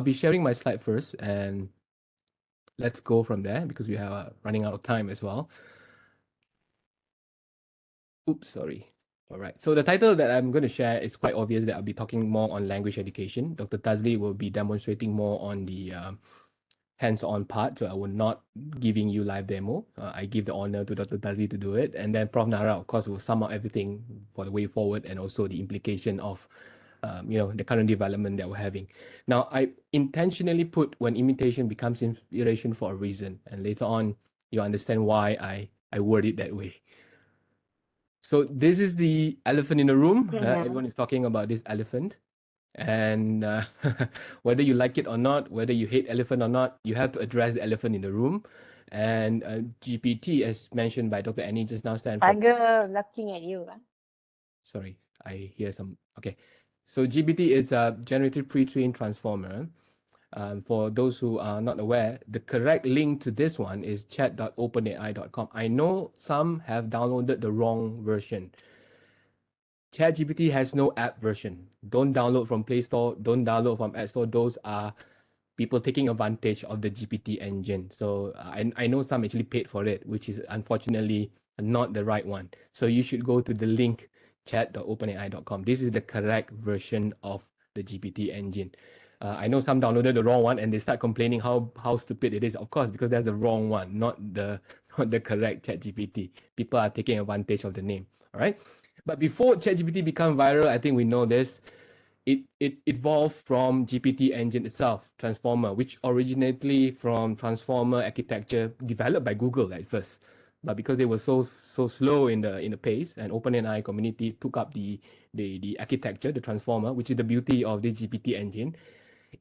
I'll be sharing my slide first and let's go from there because we are running out of time as well. Oops, sorry. All right. So the title that I'm going to share is quite obvious that I'll be talking more on language education. Dr. Tazli will be demonstrating more on the um, hands-on part. So I will not giving you live demo. Uh, I give the honor to Dr. Tazli to do it. And then Prof. Nara, of course, will sum up everything for the way forward and also the implication of um, you know, the current development that we're having. Now, I intentionally put when imitation becomes inspiration for a reason, and later on, you understand why I, I word it that way. So this is the elephant in the room. Yeah. Uh, everyone is talking about this elephant. And uh, whether you like it or not, whether you hate elephant or not, you have to address the elephant in the room. And uh, GPT, as mentioned by Dr. Annie just now, stands for... Tiger looking at you. Huh? Sorry, I hear some... Okay. So GPT is a generative pre-trained transformer. Um, for those who are not aware, the correct link to this one is chat.openai.com. I know some have downloaded the wrong version. ChatGPT has no app version. Don't download from Play Store. Don't download from App Store. Those are people taking advantage of the GPT engine. So I, I know some actually paid for it, which is unfortunately not the right one. So you should go to the link chat.openai.com. This is the correct version of the GPT engine. Uh, I know some downloaded the wrong one and they start complaining how how stupid it is. Of course, because that's the wrong one, not the not the correct ChatGPT. People are taking advantage of the name. All right. But before ChatGPT become viral, I think we know this. It it evolved from GPT engine itself, Transformer, which originally from Transformer architecture developed by Google at first but because they were so so slow in the in the pace and OpenAI community took up the the the architecture, the transformer, which is the beauty of this GPT engine.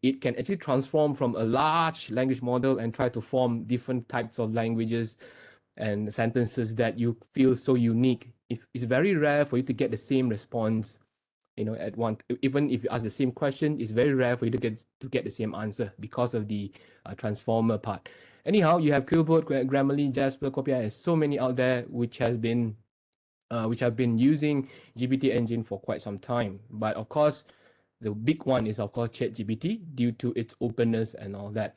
It can actually transform from a large language model and try to form different types of languages and sentences that you feel so unique. It's, it's very rare for you to get the same response, you know, at one. Even if you ask the same question, it's very rare for you to get to get the same answer because of the uh, transformer part. Anyhow, you have Quillbot, Grammarly, Jasper, Copia, and so many out there which has been uh, which have been using GPT engine for quite some time. But of course, the big one is of course ChatGPT due to its openness and all that.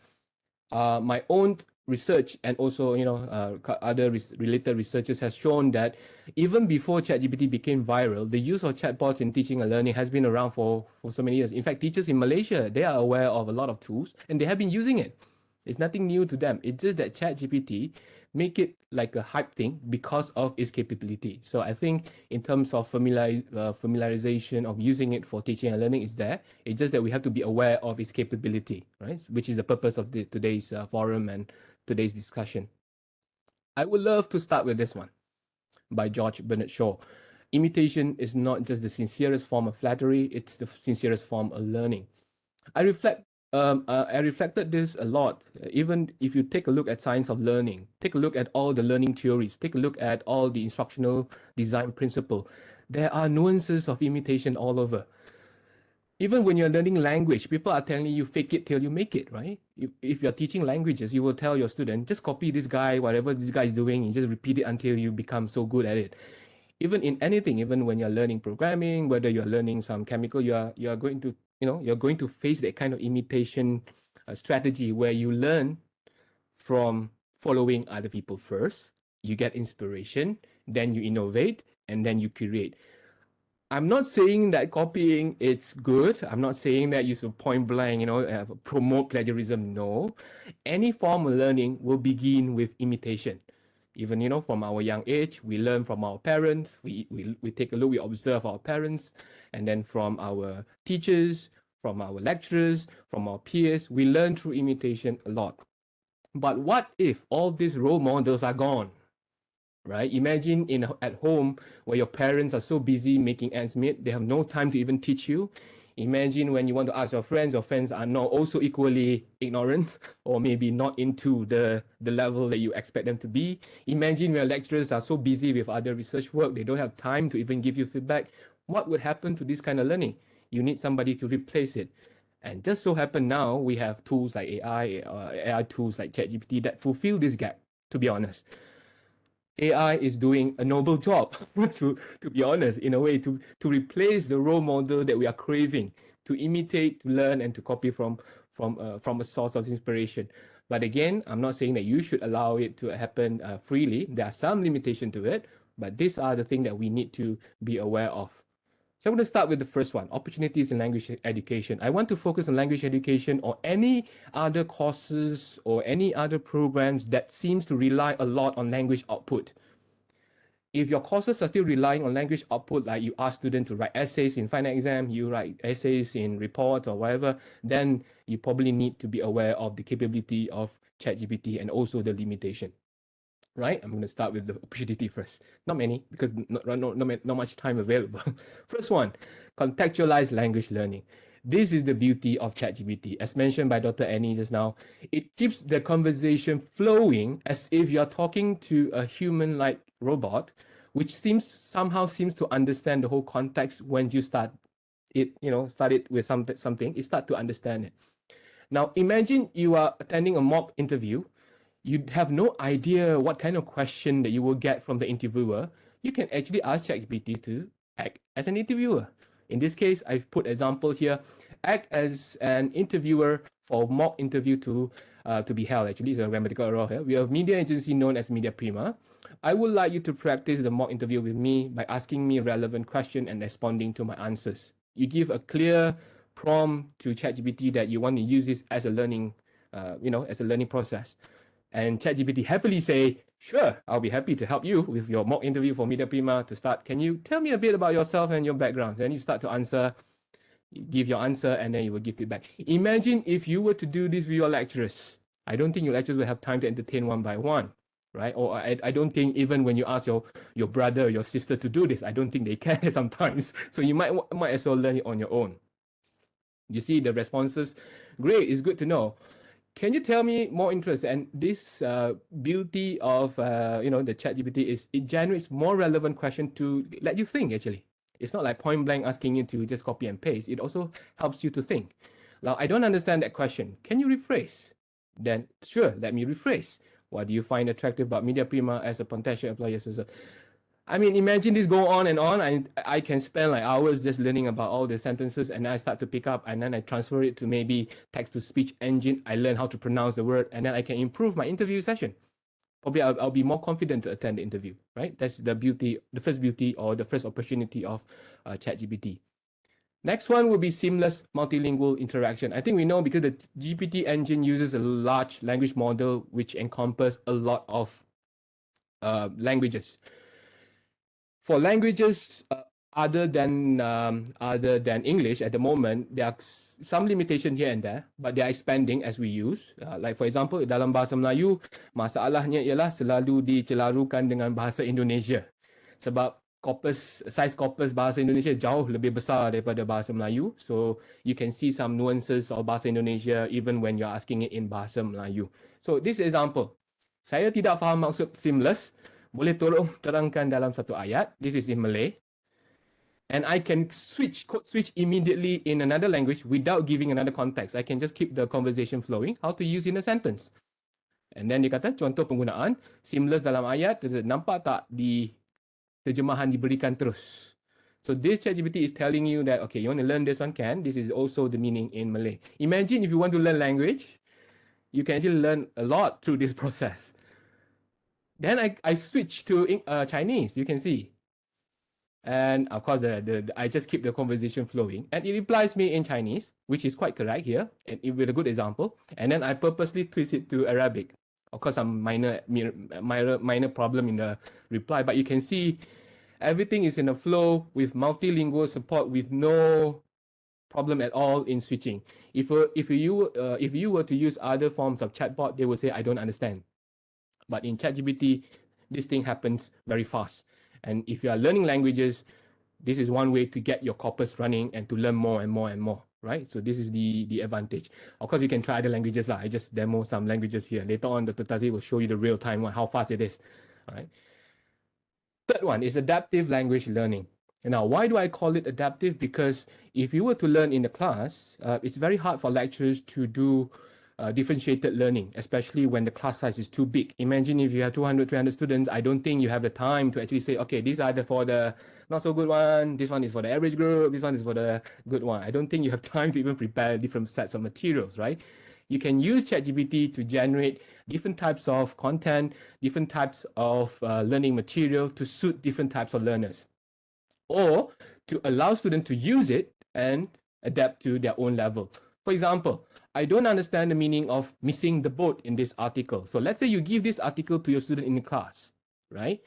Uh, my own research and also you know uh, other res related researchers has shown that even before ChatGPT became viral, the use of chatbots in teaching and learning has been around for, for so many years. In fact, teachers in Malaysia, they are aware of a lot of tools and they have been using it. It's nothing new to them. It's just that ChatGPT make it like a hype thing because of its capability. So I think in terms of familiar, uh, familiarization of using it for teaching and learning is there. It's just that we have to be aware of its capability, right? Which is the purpose of the, today's uh, forum and today's discussion. I would love to start with this one by George Bernard Shaw. Imitation is not just the sincerest form of flattery, it's the sincerest form of learning. I reflect um, uh, I reflected this a lot. Even if you take a look at science of learning, take a look at all the learning theories, take a look at all the instructional design principle, there are nuances of imitation all over. Even when you're learning language, people are telling you fake it till you make it, right? If, if you're teaching languages, you will tell your student, just copy this guy, whatever this guy is doing, and just repeat it until you become so good at it even in anything, even when you're learning programming, whether you're learning some chemical, you are you are going to you know you're going to face that kind of imitation uh, strategy where you learn from following other people first you get inspiration then you innovate and then you create. I'm not saying that copying it's good. I'm not saying that you should point blank you know uh, promote plagiarism. No. Any form of learning will begin with imitation even you know from our young age we learn from our parents we, we we take a look we observe our parents and then from our teachers from our lecturers from our peers we learn through imitation a lot. But what if all these role models are gone right? Imagine in at home where your parents are so busy making ends meet they have no time to even teach you Imagine when you want to ask your friends, your friends are not also equally ignorant or maybe not into the, the level that you expect them to be. Imagine when lecturers are so busy with other research work, they don't have time to even give you feedback. What would happen to this kind of learning? You need somebody to replace it. And just so happen now, we have tools like AI, uh, AI tools like ChatGPT that fulfill this gap, to be honest. AI is doing a noble job, to, to be honest, in a way, to, to replace the role model that we are craving, to imitate, to learn, and to copy from, from uh, from a source of inspiration. But again, I'm not saying that you should allow it to happen uh, freely. There are some limitation to it, but these are the things that we need to be aware of. So I'm going to start with the first one, opportunities in language education. I want to focus on language education or any other courses or any other programs that seems to rely a lot on language output. If your courses are still relying on language output, like you ask students to write essays in final exam, you write essays in reports or whatever, then you probably need to be aware of the capability of ChatGPT and also the limitation right? I'm going to start with the opportunity first. Not many, because not, not, not, not much time available. first one, contextualized language learning. This is the beauty of ChatGPT. As mentioned by Dr. Annie just now, it keeps the conversation flowing as if you're talking to a human-like robot, which seems somehow seems to understand the whole context when you start it, you know, start it with something, something, it start to understand it. Now, imagine you are attending a mock interview you have no idea what kind of question that you will get from the interviewer, you can actually ask ChatGPT to act as an interviewer. In this case, I've put example here, act as an interviewer for mock interview to uh, to be held. Actually, it's a grammatical error here. We have media agency known as Media Prima. I would like you to practice the mock interview with me by asking me relevant question and responding to my answers. You give a clear prompt to ChatGPT that you want to use this as a learning, uh, you know, as a learning process. And ChatGPT happily say, sure, I'll be happy to help you with your mock interview for Media Prima to start. Can you tell me a bit about yourself and your background? Then you start to answer, give your answer, and then you will give feedback. Imagine if you were to do this with your lecturers. I don't think your lecturers will have time to entertain one by one, right? Or I, I don't think even when you ask your, your brother or your sister to do this, I don't think they can sometimes. So you might, might as well learn it on your own. You see the responses, great, it's good to know. Can you tell me more interest? And this uh, beauty of uh, you know the chat GPT is it generates more relevant question to let you think actually. It's not like point blank asking you to just copy and paste. It also helps you to think. Now, I don't understand that question. Can you rephrase? Then sure, let me rephrase. What do you find attractive about Media Prima as a potential employer? So, I mean, imagine this go on and on. I, I can spend like hours just learning about all the sentences and I start to pick up and then I transfer it to maybe text to speech engine. I learn how to pronounce the word and then I can improve my interview session. Probably I'll, I'll be more confident to attend the interview, right? That's the beauty, the first beauty or the first opportunity of uh, ChatGPT. Next one will be seamless multilingual interaction. I think we know because the GPT engine uses a large language model which encompasses a lot of uh, languages for languages uh, other than um, other than English at the moment, there are some limitation here and there, but they are expanding as we use. Uh, like for example, dalam bahasa Melayu, masalahnya ialah selalu dicelarukan dengan bahasa Indonesia. Sebab corpus, size corpus bahasa Indonesia jauh lebih besar daripada bahasa Melayu. So you can see some nuances of bahasa Indonesia even when you're asking it in bahasa Melayu. So this example, saya tidak faham maksud seamless, boleh tolong terangkan dalam satu ayat. This is in Malay. And I can switch code switch immediately in another language without giving another context. I can just keep the conversation flowing. How to use in a sentence. And then dia kata contoh penggunaan seamless dalam ayat nampak tak di terjemahan diberikan terus. So this ChatGPT is telling you that okay, you want to learn this one can. This is also the meaning in Malay. Imagine if you want to learn language, you can actually learn a lot through this process. Then I, I switch to uh, Chinese, you can see. And of course, the, the, the, I just keep the conversation flowing. And it replies me in Chinese, which is quite correct here, and it, with a good example. And then I purposely twist it to Arabic. Of course, some minor, minor, minor problem in the reply, but you can see everything is in a flow with multilingual support with no problem at all in switching. If, uh, if, you, uh, if you were to use other forms of chatbot, they will say, I don't understand. But in ChatGPT, this thing happens very fast. And if you are learning languages, this is one way to get your corpus running and to learn more and more and more, right? So this is the, the advantage. Of course, you can try other languages. Lah. I just demo some languages here. Later on, Dr. Tatazi will show you the real time one, how fast it is, all right? Third one is adaptive language learning. Now, why do I call it adaptive? Because if you were to learn in the class, uh, it's very hard for lecturers to do uh, differentiated learning, especially when the class size is too big. Imagine if you have 200, 300 students, I don't think you have the time to actually say, okay, these are the for the not so good one, this one is for the average group, this one is for the good one. I don't think you have time to even prepare different sets of materials, right? You can use ChatGPT to generate different types of content, different types of uh, learning material to suit different types of learners, or to allow students to use it and adapt to their own level. For example, I don't understand the meaning of missing the boat in this article. So let's say you give this article to your student in the class, right?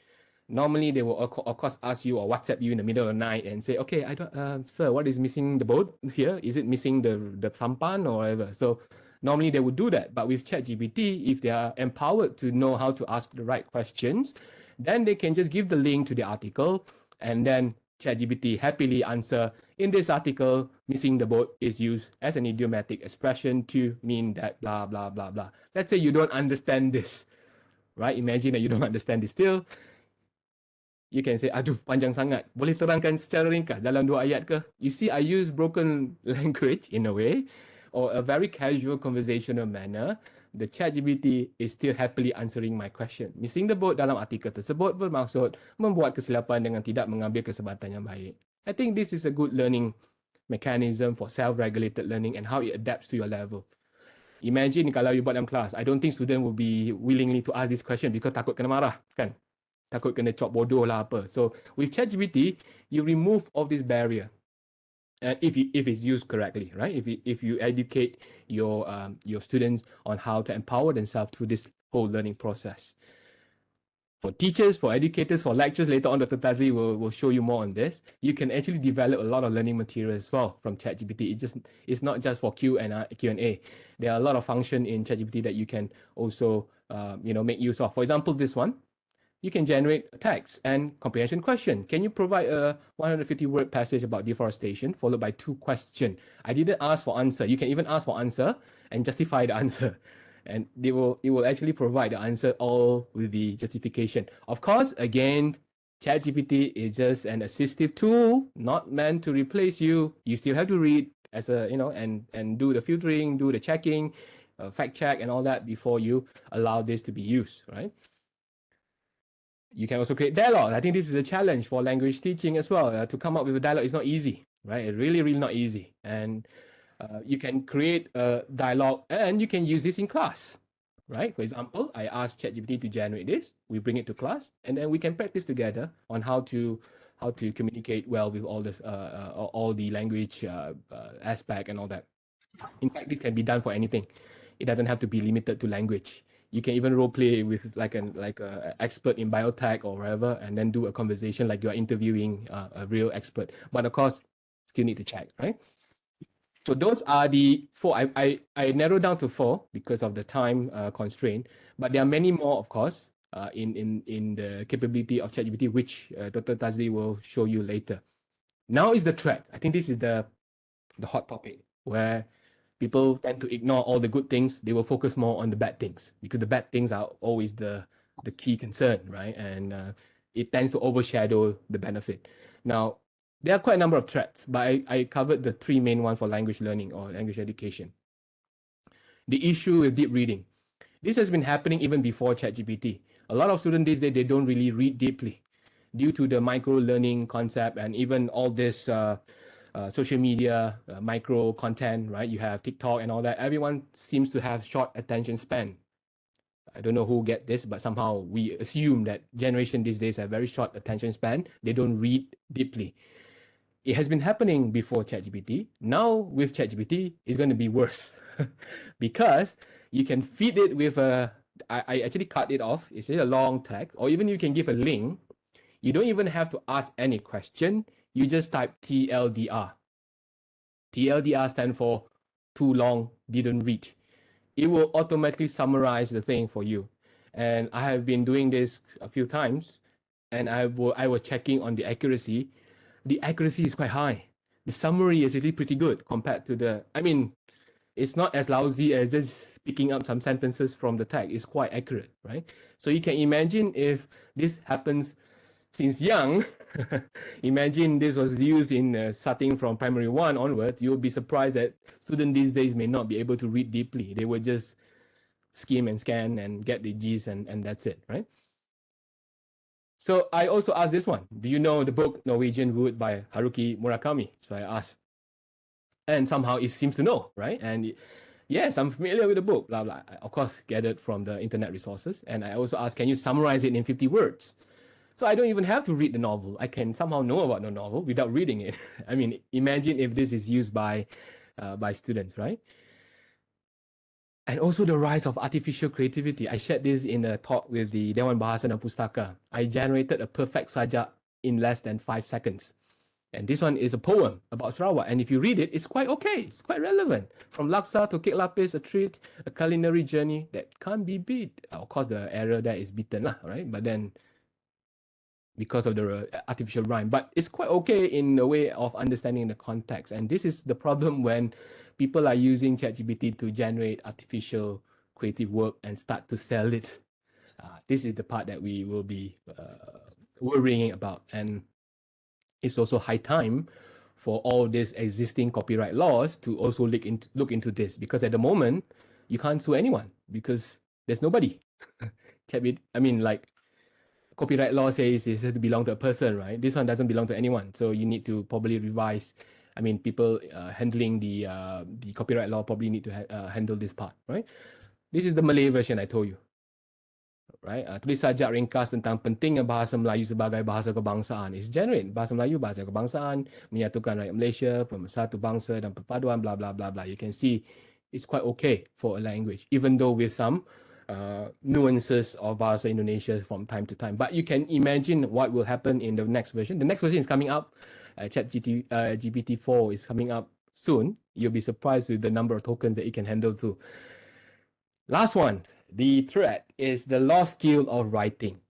Normally they will of course ask you or WhatsApp you in the middle of the night and say, okay, I don't, uh, sir, what is missing the boat here? Is it missing the, the sampan or whatever? So normally they would do that. But with ChatGPT, if they are empowered to know how to ask the right questions, then they can just give the link to the article and then ChatGPT happily answer, in this article, missing the boat is used as an idiomatic expression to mean that blah, blah, blah, blah. Let's say you don't understand this, right? Imagine that you don't understand this still. You can say, aduh, panjang sangat. Boleh terangkan secara ringkas dalam dua ayat ke? You see, I use broken language in a way, or a very casual conversational manner the ChatGPT is still happily answering my question. Missing the boat dalam artikel tersebut bermaksud membuat kesilapan dengan tidak mengambil kesempatan yang baik. I think this is a good learning mechanism for self-regulated learning and how it adapts to your level. Imagine kalau you buat dalam kelas, I don't think student will be willingly to ask this question because takut kena marah, kan? Takut kena cop bodoh lah apa. So with ChatGPT, you remove all this barrier and if you, if it's used correctly, right? If you, if you educate your um, your students on how to empower themselves through this whole learning process. For teachers, for educators, for lectures, later on Dr. Tazli will, will show you more on this. You can actually develop a lot of learning material as well from ChatGPT. It just it's not just for Q and Q and A. There are a lot of function in ChatGPT that you can also uh, you know make use of. For example, this one you can generate a text and comprehension question. Can you provide a 150 word passage about deforestation followed by two questions? I didn't ask for answer. You can even ask for answer and justify the answer. And they will, it will actually provide the answer all with the justification. Of course, again, ChatGPT is just an assistive tool, not meant to replace you. You still have to read as a, you know, and, and do the filtering, do the checking, uh, fact check and all that before you allow this to be used, right? You can also create dialogue. I think this is a challenge for language teaching as well. Uh, to come up with a dialogue is not easy, right? It's really, really not easy. And uh, you can create a dialogue and you can use this in class, right? For example, I ask ChatGPT to generate this. We bring it to class and then we can practice together on how to how to communicate well with all this, uh, uh all the language uh, uh, aspect and all that. In fact, this can be done for anything. It doesn't have to be limited to language you can even role play with like an like a expert in biotech or whatever, and then do a conversation like you're interviewing uh, a real expert. But of course, still need to check, right? So those are the four. I I, I narrowed down to four because of the time uh, constraint, but there are many more, of course, uh, in in in the capability of ChatGPT, which uh, Dr. Tazli will show you later. Now is the threat. I think this is the the hot topic where people tend to ignore all the good things. They will focus more on the bad things because the bad things are always the the key concern, right? And uh, it tends to overshadow the benefit. Now, there are quite a number of threats, but I, I covered the three main ones for language learning or language education. The issue with deep reading. This has been happening even before ChatGPT. A lot of students these days, they don't really read deeply due to the micro learning concept and even all this uh, uh, social media, uh, micro content, right? You have TikTok and all that. Everyone seems to have short attention span. I don't know who get this, but somehow we assume that generation these days have very short attention span. They don't read deeply. It has been happening before ChatGPT. Now with ChatGPT, it's going to be worse because you can feed it with a. I, I actually cut it off. It's a long text, or even you can give a link. You don't even have to ask any question you just type TLDR. TLDR stands for too long, didn't read. It will automatically summarize the thing for you. And I have been doing this a few times and I, I was checking on the accuracy. The accuracy is quite high. The summary is really pretty good compared to the, I mean, it's not as lousy as just picking up some sentences from the text. It's quite accurate, right? So you can imagine if this happens since young, imagine this was used in uh, starting from primary one onwards, you'll be surprised that students these days may not be able to read deeply. They would just skim and scan and get the G's and, and that's it, right? So I also asked this one, do you know the book Norwegian Wood by Haruki Murakami? So I asked, and somehow it seems to know, right? And yes, I'm familiar with the book, blah, blah. I, of course, gathered from the internet resources. And I also asked, can you summarize it in 50 words? So I don't even have to read the novel. I can somehow know about the novel without reading it. I mean, imagine if this is used by, uh, by students, right? And also the rise of artificial creativity. I shared this in a talk with the Dewan Bahasa dan Pustaka. I generated a perfect sajak in less than five seconds. And this one is a poem about Sarawak. And if you read it, it's quite okay. It's quite relevant. From Laksa to Kek Lapis, a treat, a culinary journey that can't be beat. Of course, the error there is beaten, lah, right? But then because of the uh, artificial rhyme. But it's quite okay in a way of understanding the context. And this is the problem when people are using ChatGPT to generate artificial creative work and start to sell it. Uh, this is the part that we will be uh, worrying about. And it's also high time for all these existing copyright laws to also look into, look into this because at the moment, you can't sue anyone because there's nobody. I mean, like copyright law says has to belong to a person, right? This one doesn't belong to anyone. So you need to probably revise. I mean, people uh, handling the uh, the copyright law probably need to ha uh, handle this part, right? This is the Malay version I told you. Right? Uh, tulis sajak ringkas tentang pentingnya bahasa Melayu sebagai bahasa kebangsaan. It's generate bahasa Melayu, bahasa kebangsaan, menyatukan rakyat Malaysia, pemersatu bangsa dan perpaduan, blah, blah, blah, blah. You can see it's quite okay for a language, even though with some uh, nuances of Bahasa Indonesia from time to time. But you can imagine what will happen in the next version. The next version is coming up. Uh, Chat GT, uh, GPT-4 is coming up soon. You'll be surprised with the number of tokens that it can handle too. Last one, the threat is the lost skill of writing.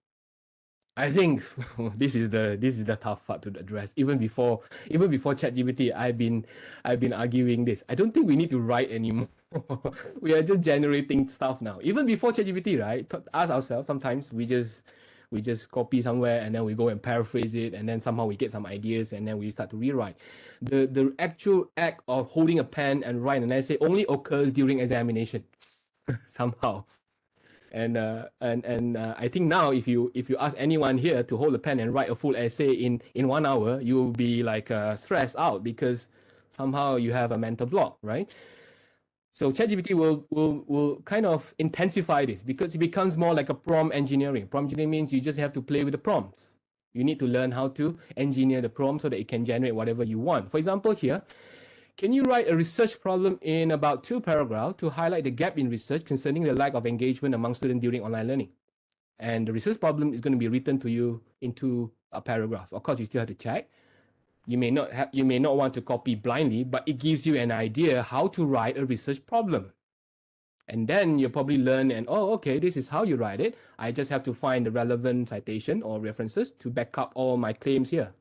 I think this is the this is the tough part to address. Even before even before ChatGPT, I've been I've been arguing this. I don't think we need to write anymore. we are just generating stuff now. Even before ChatGPT, right? Ask ourselves. Sometimes we just we just copy somewhere and then we go and paraphrase it and then somehow we get some ideas and then we start to rewrite. The the actual act of holding a pen and write an essay only occurs during examination somehow. And uh, and and uh, I think now if you if you ask anyone here to hold a pen and write a full essay in in one hour, you will be like uh, stressed out because somehow you have a mental block, right? So ChatGPT will, will, will kind of intensify this because it becomes more like a prompt engineering. Prompt engineering means you just have to play with the prompts. You need to learn how to engineer the prompt so that it can generate whatever you want. For example, here, can you write a research problem in about two paragraphs to highlight the gap in research concerning the lack of engagement among students during online learning? And the research problem is going to be written to you into a uh, paragraph. Of course, you still have to check you may not have, you may not want to copy blindly, but it gives you an idea how to write a research problem. And then you probably learn and, oh, okay, this is how you write it. I just have to find the relevant citation or references to back up all my claims here.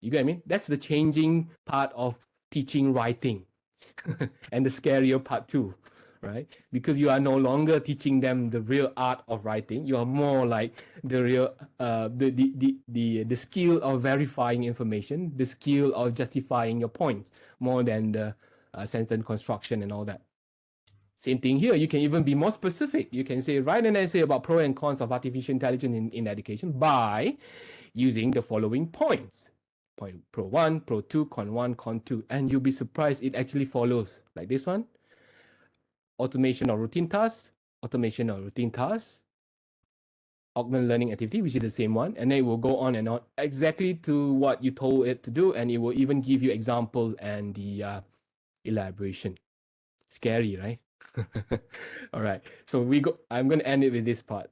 You get what I mean? That's the changing part of teaching writing and the scarier part too right? Because you are no longer teaching them the real art of writing. You are more like the real, uh, the, the, the, the, the skill of verifying information, the skill of justifying your points more than the uh, sentence construction and all that. Same thing here. You can even be more specific. You can say, write an essay about pro and cons of artificial intelligence in, in education by using the following points. Point pro one, pro two, con one, con two. And you'll be surprised it actually follows like this one automation of routine tasks, automation of routine tasks, augment learning activity, which is the same one, and then it will go on and on exactly to what you told it to do, and it will even give you example and the uh, elaboration. Scary, right? All right, so we go. I'm going to end it with this part,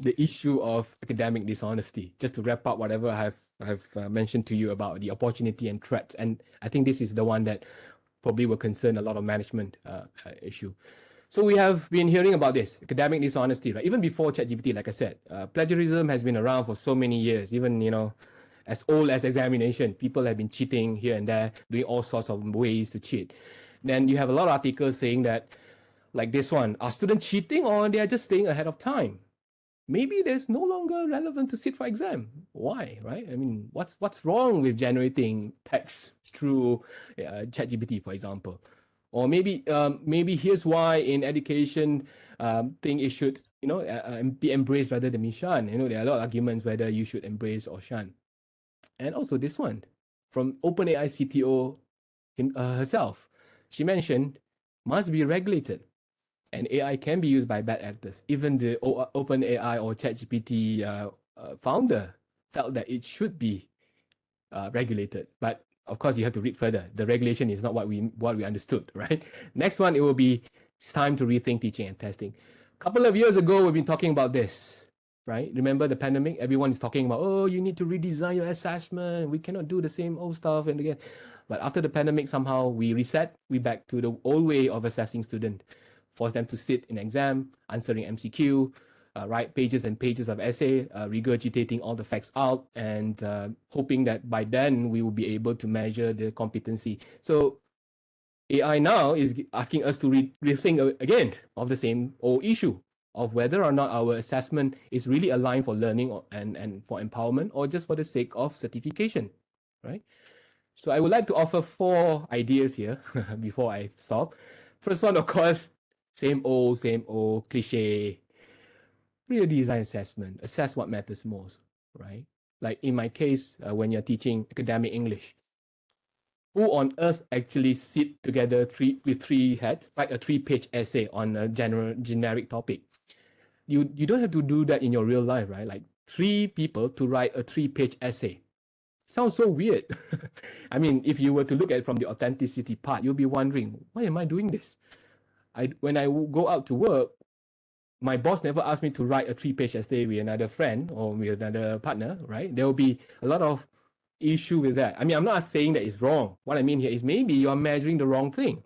the issue of academic dishonesty. Just to wrap up whatever I have I have uh, mentioned to you about the opportunity and threats, and I think this is the one that probably will concern a lot of management uh, uh, issue. So we have been hearing about this, academic dishonesty, right? Even before ChatGPT, like I said, uh, plagiarism has been around for so many years, even, you know, as old as examination, people have been cheating here and there, doing all sorts of ways to cheat. Then you have a lot of articles saying that, like this one, are students cheating or they are just staying ahead of time? Maybe there's no longer relevant to sit for exam. Why, right? I mean, what's what's wrong with generating text through uh, ChatGPT, for example? Or maybe um, maybe here's why in education, um, think it should you know uh, be embraced rather than be shunned. You know, there are a lot of arguments whether you should embrace or shun. And also this one from OpenAI CTO him, uh, herself, she mentioned must be regulated and AI can be used by bad actors. Even the OpenAI or ChatGPT uh, uh, founder felt that it should be uh, regulated. But of course, you have to read further. The regulation is not what we what we understood, right? Next one, it will be it's time to rethink teaching and testing. A couple of years ago, we've been talking about this, right? Remember the pandemic? Everyone is talking about, oh, you need to redesign your assessment. We cannot do the same old stuff and again. But after the pandemic, somehow we reset. We back to the old way of assessing student force them to sit in exam, answering MCQ, uh, write pages and pages of essay, uh, regurgitating all the facts out, and uh, hoping that by then we will be able to measure the competency. So AI now is asking us to re rethink again of the same old issue of whether or not our assessment is really aligned for learning or, and, and for empowerment or just for the sake of certification, right? So I would like to offer four ideas here before I stop. First one, of course, same old, same old cliche. Real design assessment. Assess what matters most, right? Like in my case, uh, when you're teaching academic English, who on earth actually sit together three with three heads, write a three-page essay on a general generic topic? You you don't have to do that in your real life, right? Like three people to write a three-page essay. Sounds so weird. I mean, if you were to look at it from the authenticity part, you'll be wondering, why am I doing this? I when I go out to work, my boss never asked me to write a three-page essay with another friend or with another partner, right? There will be a lot of issue with that. I mean, I'm not saying that it's wrong. What I mean here is maybe you're measuring the wrong thing.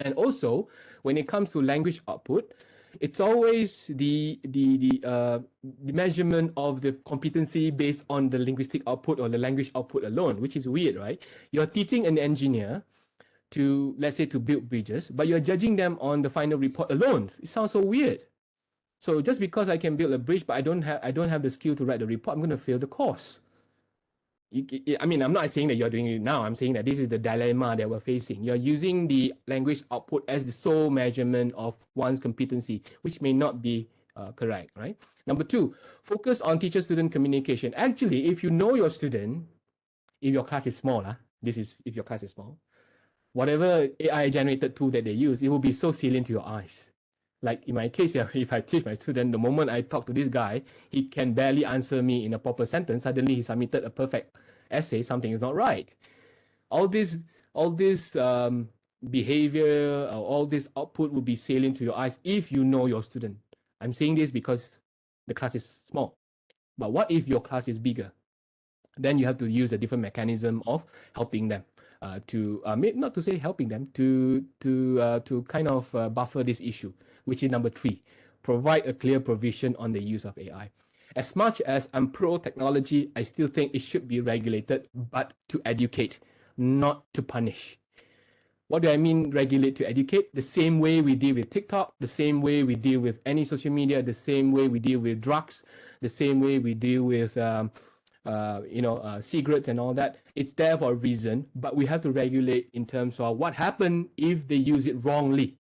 And also, when it comes to language output, it's always the the the uh, the measurement of the competency based on the linguistic output or the language output alone, which is weird, right? You're teaching an engineer to let's say to build bridges, but you're judging them on the final report alone. It sounds so weird. So just because I can build a bridge, but I don't have I don't have the skill to write the report, I'm going to fail the course. I mean, I'm not saying that you're doing it now. I'm saying that this is the dilemma that we're facing. You're using the language output as the sole measurement of one's competency, which may not be uh, correct, right? Number two, focus on teacher-student communication. Actually, if you know your student, if your class is small, uh, this is if your class is small, whatever AI generated tool that they use, it will be so salient to your eyes. Like in my case, if I teach my student, the moment I talk to this guy, he can barely answer me in a proper sentence. Suddenly he submitted a perfect essay, something is not right. All this, all this um, behavior, or all this output will be salient to your eyes if you know your student. I'm saying this because the class is small. But what if your class is bigger? Then you have to use a different mechanism of helping them uh, to uh, not to say helping them to to uh, to kind of uh, buffer this issue, which is number three, provide a clear provision on the use of AI. As much as I'm pro technology, I still think it should be regulated, but to educate, not to punish. What do I mean regulate to educate? The same way we deal with TikTok, the same way we deal with any social media, the same way we deal with drugs, the same way we deal with um, uh, you know, uh, cigarettes and all that. It's there for a reason, but we have to regulate in terms of what happens if they use it wrongly.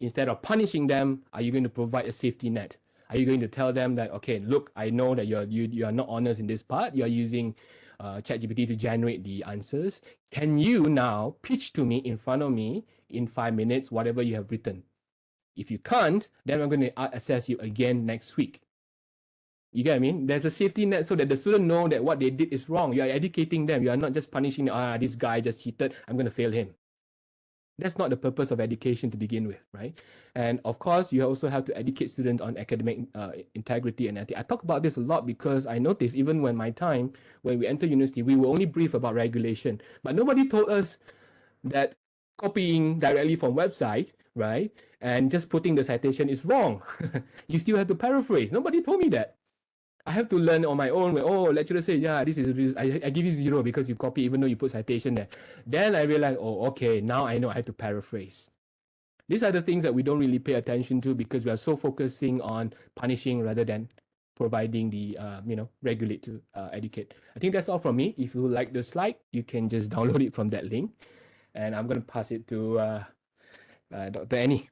Instead of punishing them, are you going to provide a safety net? Are you going to tell them that, okay, look, I know that you're, you, you are not honest in this part. You're using uh, ChatGPT to generate the answers. Can you now pitch to me in front of me in five minutes, whatever you have written? If you can't, then I'm going to assess you again next week. You get what I mean? There's a safety net so that the student know that what they did is wrong. You are educating them. You are not just punishing, ah, this guy just cheated. I'm going to fail him. That's not the purpose of education to begin with, right? And of course, you also have to educate students on academic uh, integrity and ethics. I talk about this a lot because I noticed even when my time, when we enter university, we were only briefed about regulation, but nobody told us that copying directly from website, right, and just putting the citation is wrong. you still have to paraphrase. Nobody told me that. I have to learn on my own. oh, lecturer say, yeah, this is, I, I give you zero because you copy even though you put citation there. Then I realize, oh, okay, now I know I have to paraphrase. these are the things that we don't really pay attention to because we are so focusing on punishing rather than providing the uh, you know regulate to uh, educate. I think that's all from me. If you like the slide, you can just download it from that link, and I'm going to pass it to uh, uh, Dr. Annie.